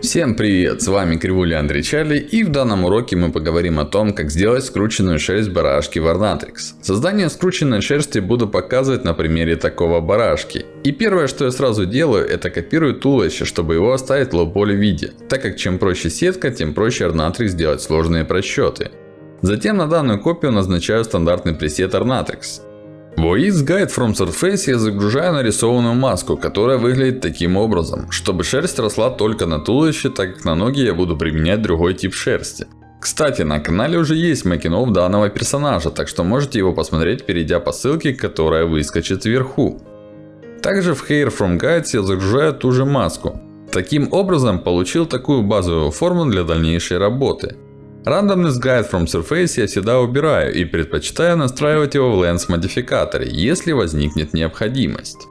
Всем привет, с вами Кривуля Андрей Чарли и в данном уроке мы поговорим о том, как сделать скрученную шерсть барашки в Ornatrix. Создание скрученной шерсти буду показывать на примере такого барашки. И первое, что я сразу делаю, это копирую туловище, чтобы его оставить в low-poly виде. Так как чем проще сетка, тем проще Ornatrix делать сложные просчеты. Затем на данную копию назначаю стандартный пресет Ornatrix. В Guide from Surface я загружаю нарисованную маску, которая выглядит таким образом. Чтобы шерсть росла только на туловище, так как на ноги я буду применять другой тип шерсти. Кстати, на канале уже есть мейкинг данного персонажа, так что можете его посмотреть, перейдя по ссылке, которая выскочит вверху. Также в Hair from Guides я загружаю ту же маску. Таким образом, получил такую базовую форму для дальнейшей работы. Randomness Guide from Surface я всегда убираю и предпочитаю настраивать его в Lens модификаторе, если возникнет необходимость.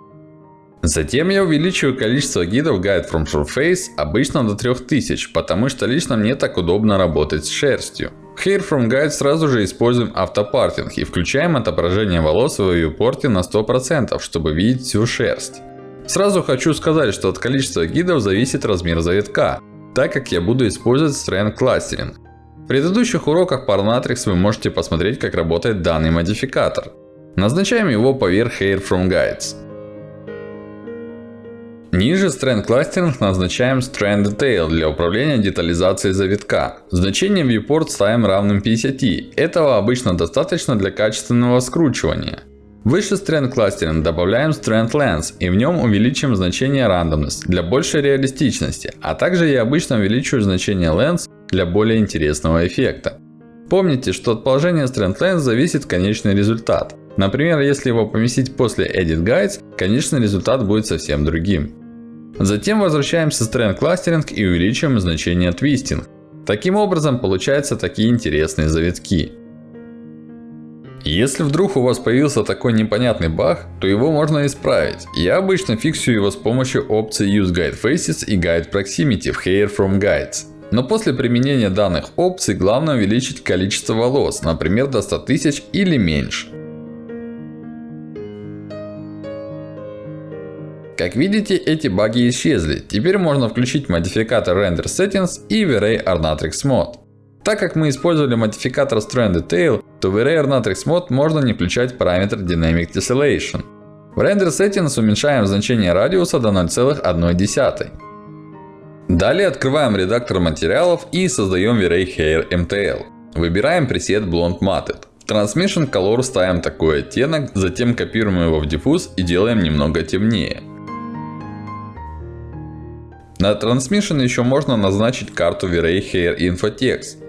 Затем я увеличиваю количество гидов Guide from Surface обычно до 3000, потому что лично мне так удобно работать с шерстью. В Hair from Guide сразу же используем автопартинг и включаем отображение волос в вьюпорте на 100%, чтобы видеть всю шерсть. Сразу хочу сказать, что от количества гидов зависит размер завитка, так как я буду использовать Strength Clustering. В предыдущих уроках Parnatrix вы можете посмотреть, как работает данный модификатор. Назначаем его поверх Hair from Guides. Ниже Strand Clustering назначаем Strand Detail для управления детализацией завитка. Значение Viewport ставим равным 50. Этого обычно достаточно для качественного скручивания. Выше Strand Clustering добавляем Strand Lens и в нем увеличим значение Randomness для большей реалистичности. А также я обычно увеличиваю значение Lens для более интересного эффекта. Помните, что от положения Strand Lens зависит конечный результат. Например, если его поместить после Edit Guides, конечный результат будет совсем другим. Затем возвращаемся в Strand Clustering и увеличиваем значение Twisting. Таким образом получаются такие интересные завитки. Если вдруг у вас появился такой непонятный баг, то его можно исправить. Я обычно фиксирую его с помощью опций Use Guide Faces и Guide Proximity в Hair from Guides. Но после применения данных опций, главное увеличить количество волос, например, до 100 тысяч или меньше. Как видите, эти баги исчезли. Теперь можно включить модификатор Render Settings и V-Ray Arnatrix Mode. Так как мы использовали модификатор Strand Detail, то в V-Ray Arnatrix Mode можно не включать параметр Dynamic Tessellation. В Render Settings уменьшаем значение радиуса до 0,1. Далее открываем редактор материалов и создаем V-Ray Hair MTL. Выбираем пресет Blonde Matted. В Transmission Color ставим такой оттенок, затем копируем его в диффуз и делаем немного темнее. На Transmission еще можно назначить карту V-Ray Hair Infotext.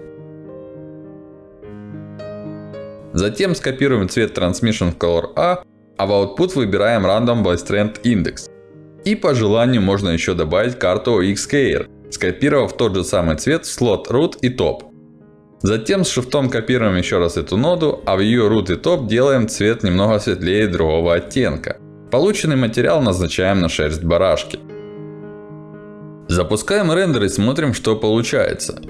Затем скопируем цвет Transmission в Color A, а в Output выбираем Random by Strand Index. И по желанию можно еще добавить карту Xcair, скопировав тот же самый цвет в слот Root и Top. Затем с шифтом копируем еще раз эту ноду, а в ее Root и Top делаем цвет немного светлее другого оттенка. Полученный материал назначаем на шерсть барашки. Запускаем рендер и смотрим, что получается.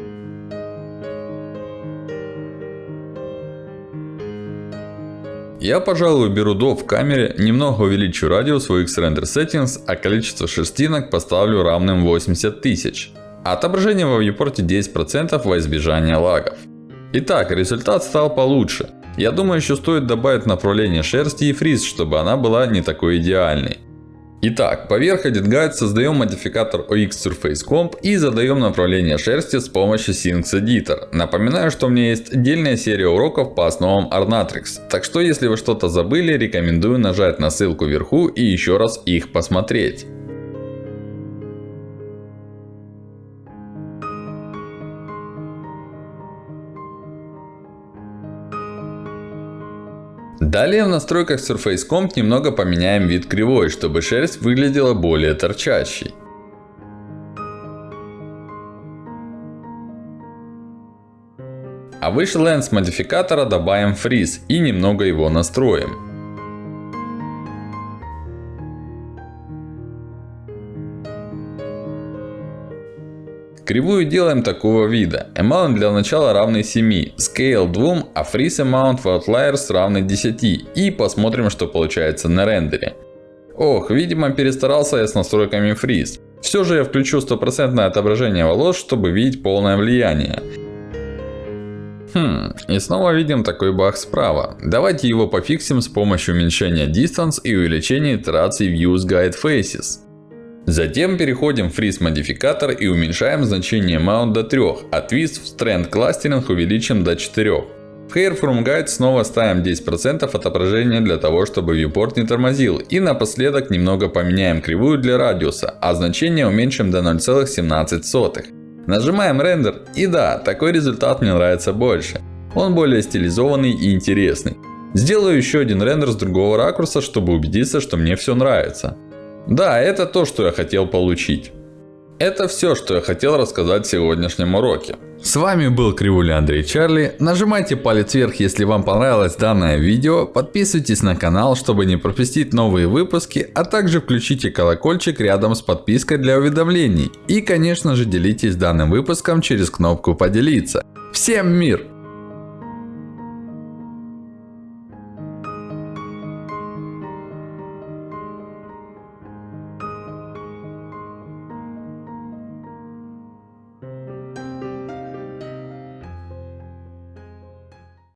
Я, пожалуй, беру до в камере, немного увеличу радиус в X-Render Settings, а количество шерстинок поставлю равным 80 тысяч. Отображение во viewport 10% во избежание лагов. Итак, результат стал получше. Я думаю, еще стоит добавить направление шерсти и фриз, чтобы она была не такой идеальной. Итак, поверх EditGuide создаем модификатор OX Surface Comp и задаем направление шерсти с помощью Syncs Editor. Напоминаю, что у меня есть отдельная серия уроков по основам Arnatrix. Так что, если вы что-то забыли, рекомендую нажать на ссылку вверху и еще раз их посмотреть. Далее в настройках Surface Comp немного поменяем вид кривой, чтобы шерсть выглядела более торчащей. А выше Lens модификатора добавим Freeze и немного его настроим. Кривую делаем такого вида. Amount для начала равный 7, Scale 2, а Freeze Amount в Outliers равный 10. И посмотрим, что получается на рендере. Ох, видимо перестарался я с настройками Freeze. Все же я включу стопроцентное отображение волос, чтобы видеть полное влияние. Хм, и снова видим такой баг справа. Давайте его пофиксим с помощью уменьшения Distance и увеличения итераций Use Guide Faces. Затем переходим в Freeze модификатор и уменьшаем значение Mount до 3, а Twist в Strand Clustering увеличим до 4. В Hair From Guide снова ставим 10% отображения для того, чтобы viewport не тормозил. И напоследок немного поменяем кривую для радиуса, а значение уменьшим до 0,17. Нажимаем рендер. И да, такой результат мне нравится больше. Он более стилизованный и интересный. Сделаю еще один рендер с другого ракурса, чтобы убедиться, что мне все нравится. Да, это то, что я хотел получить. Это все, что я хотел рассказать в сегодняшнем уроке. С вами был Кривуля Андрей Чарли. Нажимайте палец вверх, если вам понравилось данное видео. Подписывайтесь на канал, чтобы не пропустить новые выпуски. А также включите колокольчик рядом с подпиской для уведомлений. И конечно же делитесь данным выпуском через кнопку поделиться. Всем мир!